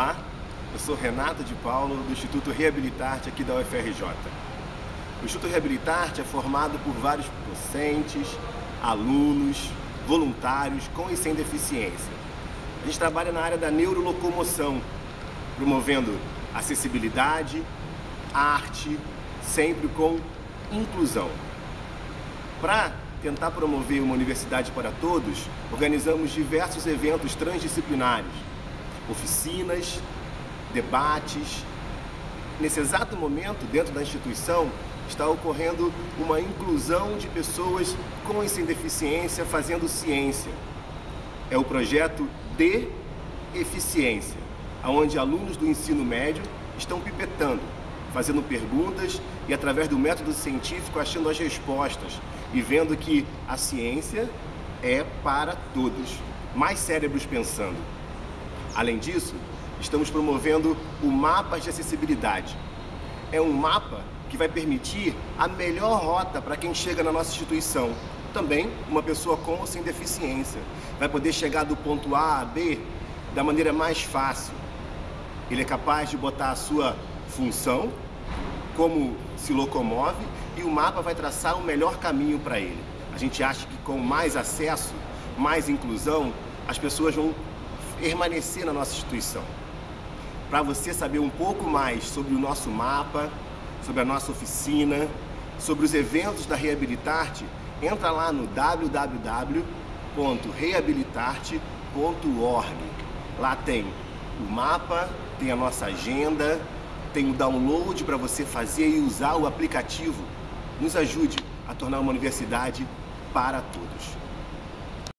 Olá, eu sou Renato de Paulo, do Instituto Reabilitarte aqui da UFRJ. O Instituto Reabilitarte é formado por vários docentes, alunos, voluntários com e sem deficiência. A gente trabalha na área da neurolocomoção, promovendo acessibilidade, arte, sempre com inclusão. Para tentar promover uma universidade para todos, organizamos diversos eventos transdisciplinares, oficinas, debates. Nesse exato momento, dentro da instituição, está ocorrendo uma inclusão de pessoas com e sem deficiência fazendo ciência. É o projeto de eficiência, onde alunos do ensino médio estão pipetando, fazendo perguntas e através do método científico achando as respostas e vendo que a ciência é para todos. Mais cérebros pensando. Além disso, estamos promovendo o mapa de acessibilidade. É um mapa que vai permitir a melhor rota para quem chega na nossa instituição. Também uma pessoa com ou sem deficiência. Vai poder chegar do ponto A a B da maneira mais fácil. Ele é capaz de botar a sua função, como se locomove, e o mapa vai traçar o melhor caminho para ele. A gente acha que com mais acesso, mais inclusão, as pessoas vão permanecer na nossa instituição. Para você saber um pouco mais sobre o nosso mapa, sobre a nossa oficina, sobre os eventos da Reabilitarte, entra lá no www.reabilitarte.org. Lá tem o mapa, tem a nossa agenda, tem o download para você fazer e usar o aplicativo. Nos ajude a tornar uma universidade para todos.